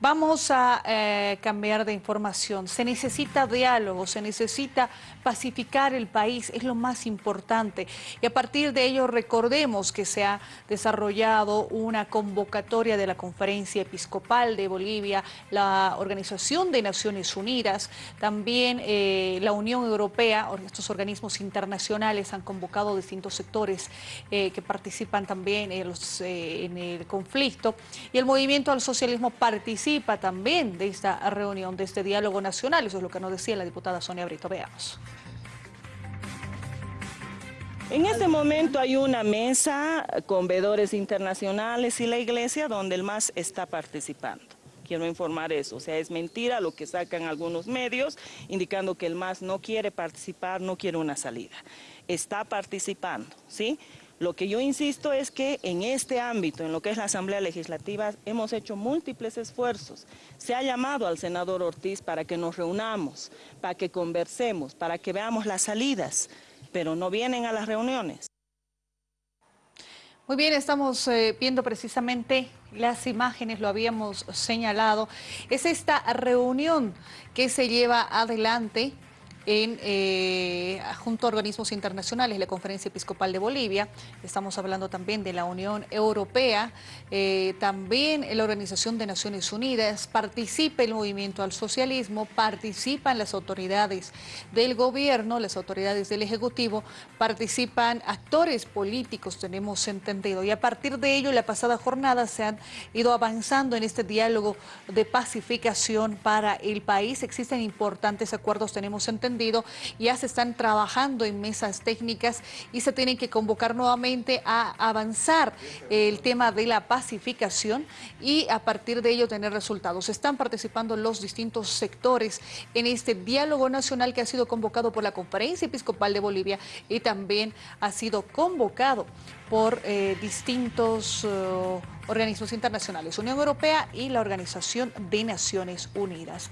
Vamos a eh, cambiar de información. Se necesita diálogo, se necesita pacificar el país, es lo más importante. Y a partir de ello recordemos que se ha desarrollado una convocatoria de la Conferencia Episcopal de Bolivia, la Organización de Naciones Unidas, también eh, la Unión Europea, estos organismos internacionales han convocado distintos sectores eh, que participan también en, en el conflicto y el movimiento al socialismo participa participa también de esta reunión, de este diálogo nacional. Eso es lo que nos decía la diputada Sonia Brito. Veamos. En este momento hay una mesa con veedores internacionales y la iglesia donde el MAS está participando. Quiero informar eso, o sea, es mentira lo que sacan algunos medios indicando que el MAS no quiere participar, no quiere una salida. Está participando, ¿sí? Lo que yo insisto es que en este ámbito, en lo que es la Asamblea Legislativa, hemos hecho múltiples esfuerzos. Se ha llamado al senador Ortiz para que nos reunamos, para que conversemos, para que veamos las salidas, pero no vienen a las reuniones. Muy bien, estamos eh, viendo precisamente las imágenes, lo habíamos señalado. Es esta reunión que se lleva adelante eh, junto a organismos internacionales, la Conferencia Episcopal de Bolivia, estamos hablando también de la Unión Europea, eh, también la Organización de Naciones Unidas, participa el movimiento al socialismo, participan las autoridades del gobierno, las autoridades del Ejecutivo, participan actores políticos, tenemos entendido, y a partir de ello, la pasada jornada se han ido avanzando en este diálogo de pacificación para el país, existen importantes acuerdos, tenemos entendido, ya se están trabajando en mesas técnicas y se tienen que convocar nuevamente a avanzar el tema de la pacificación y a partir de ello tener resultados. Están participando los distintos sectores en este diálogo nacional que ha sido convocado por la Conferencia Episcopal de Bolivia y también ha sido convocado por eh, distintos eh, organismos internacionales, Unión Europea y la Organización de Naciones Unidas.